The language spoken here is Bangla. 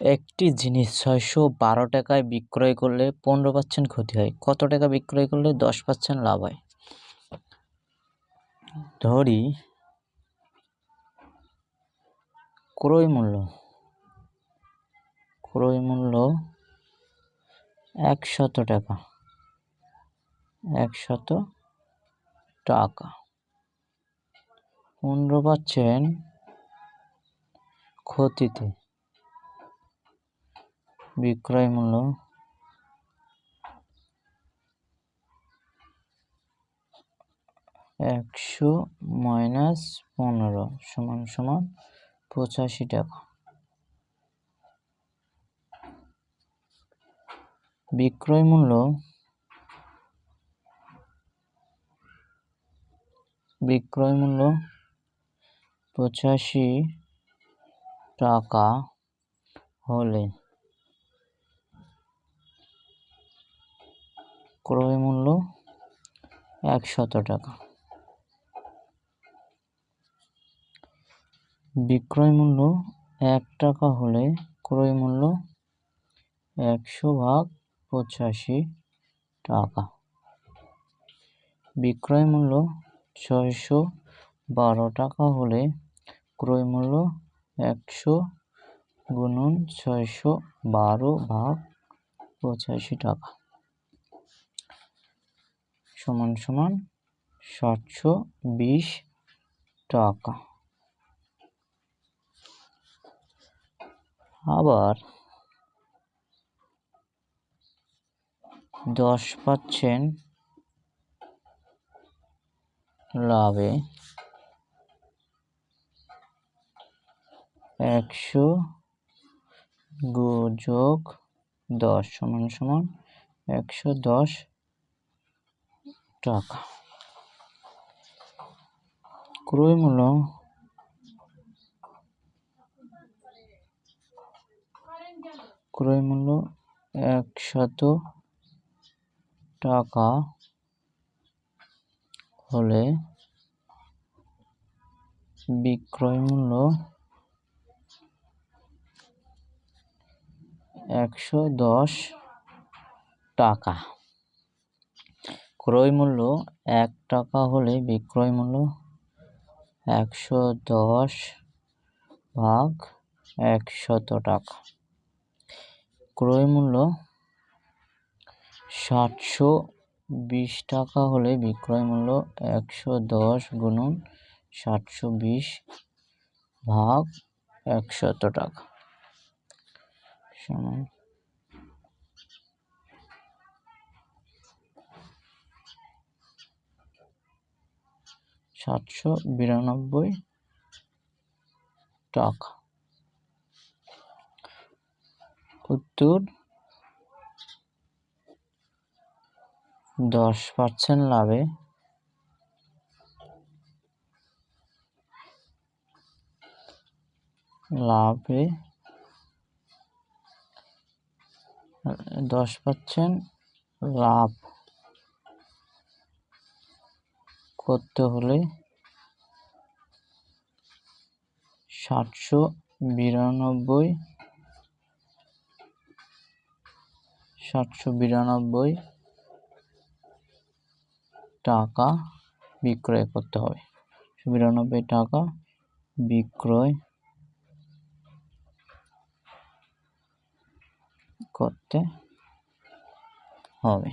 একটি জিনিস ছয়শো বারো টাকায় বিক্রয় করলে পনেরো পার্সেন্ট ক্ষতি হয়। কত টাকা বিক্রয় করলে দশ পার্সেন্ট লাভ হয়? ধরি ক্রয় মূল্য। ক্রয় মূল্য একশত টাকা। একশত টাকা। পনেরো পার্সেন্ট ক্ষতিতে বিক্রয় মূল্য একশো মাইনাস পনেরো সমান সমান পঁচাশি টাকা। বিক্রয় মূল্য বিক্রয় মূল্য পঁচাশি টাকা হলে ক্রয় মূল্য একশত টাকা। বিক্রয় মূল্য এক টাকা হলে ক্রয় মূল্য একশো ভাগ পঁচাশি টাকা। বিক্রয় মূল্য ছয়শো বারো টাকা হলে ক্রয় মূল্য একশো গুণন ছয়শো বারো ভাগ পঁচাশি টাকা। সমান সমান সাতশো বিশ টাকা। আবার দশ পাচ্ছেন লাভে একশো যোগ দশ সমান সমান একশো দশ টাকা। ক্রয় মূল্য ক্রয় মূল্য একশত টাকা হলে বিক্রয় মূল্য একশো দশ টাকা। ক্রয় মূল্য এক টাকা হলে বিক্রয় মূল্য একশো দশ ভাগ একশত টাকা। ক্রয় মূল্য সাতশো বিশ টাকা হলে বিক্রয় মূল্য একশো দশ গুণন সাতশো বিশ ভাগ একশত টাকা। সমান সাতশো বিরানব্বই টাকা। উত্তর দশ পার্সেন্ট লাভে। লাভে দশ পার্সেন্ট লাভ। করতে হলে সাতশো বিরানব্বই সাতশো বিরানব্বই টাকা বিক্রয় করতে হবে। বিরানব্বই টাকা বিক্রয় করতে হবে।